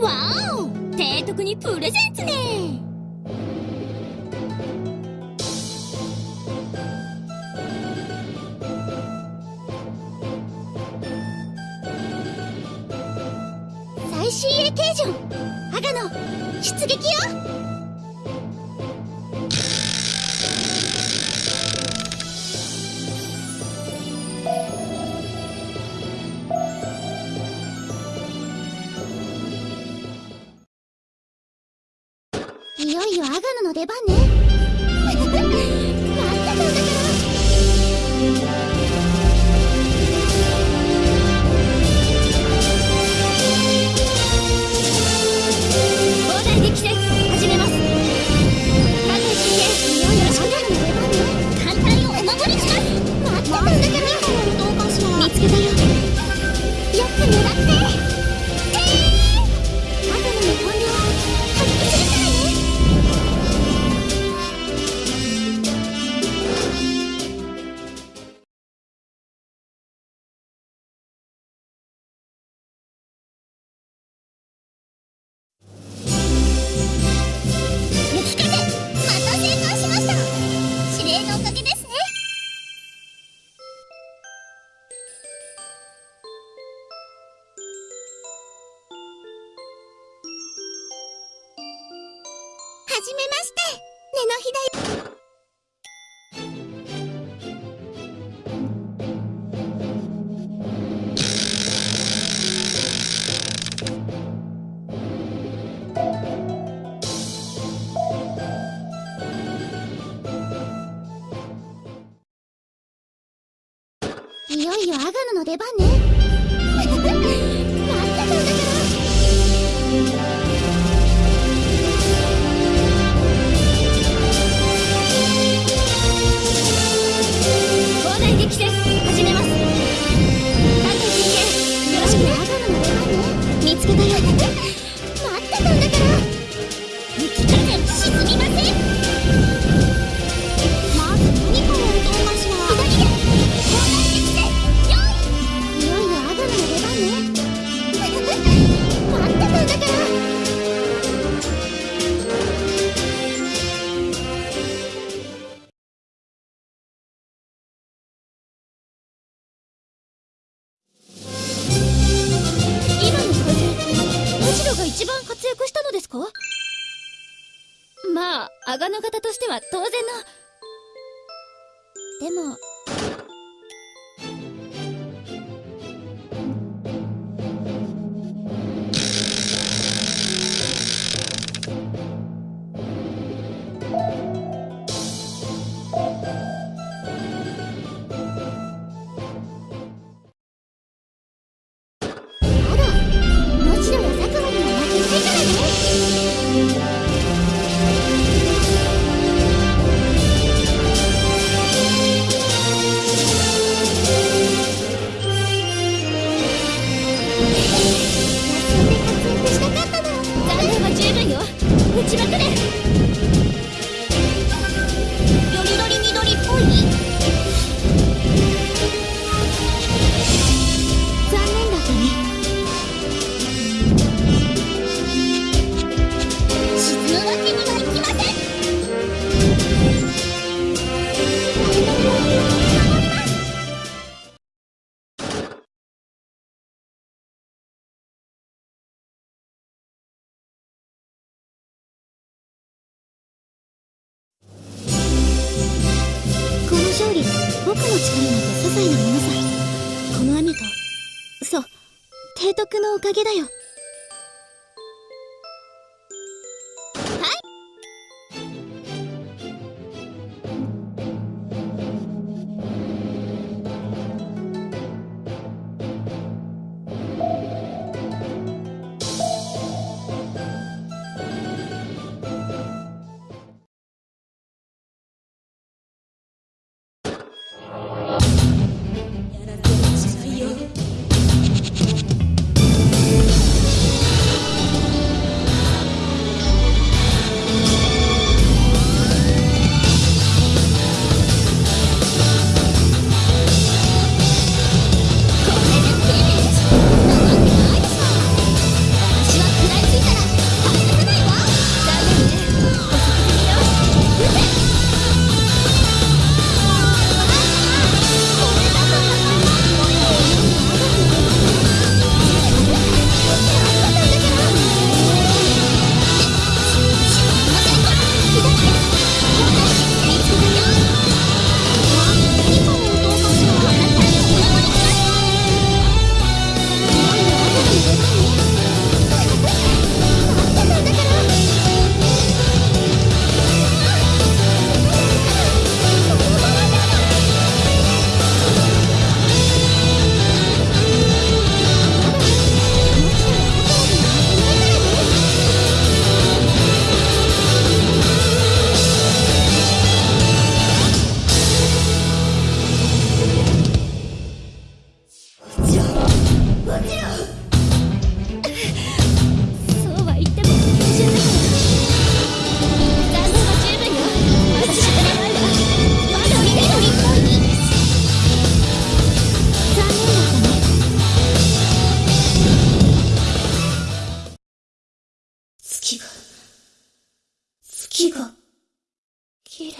わお提督にプレゼンツね。最新鋭形状アガノ出撃よ。いよいよアガノの出番ね。待ってたんだからじめまして。根の日だよいよいよアガノの出番ね。Спасибо. 阿賀の方としては当然の。でもちまくれ僕の力なんて些細なものさこの雨とそう。提督のおかげだよ。木が、綺麗。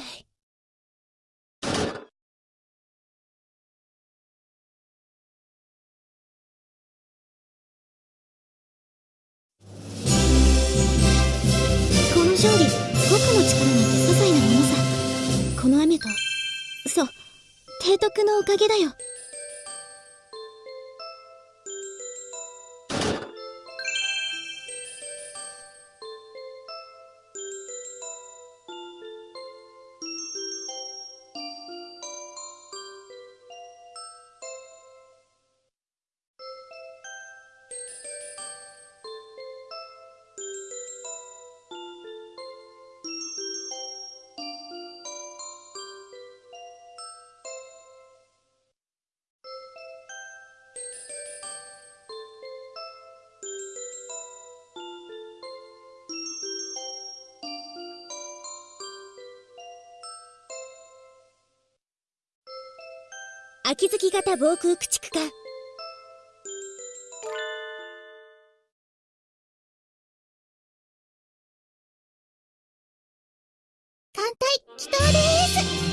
勝利僕の力なんて些細なものさ。この雨とそう提督のおかげだよ。秋月型防空駆逐艦。艦隊祈祷です。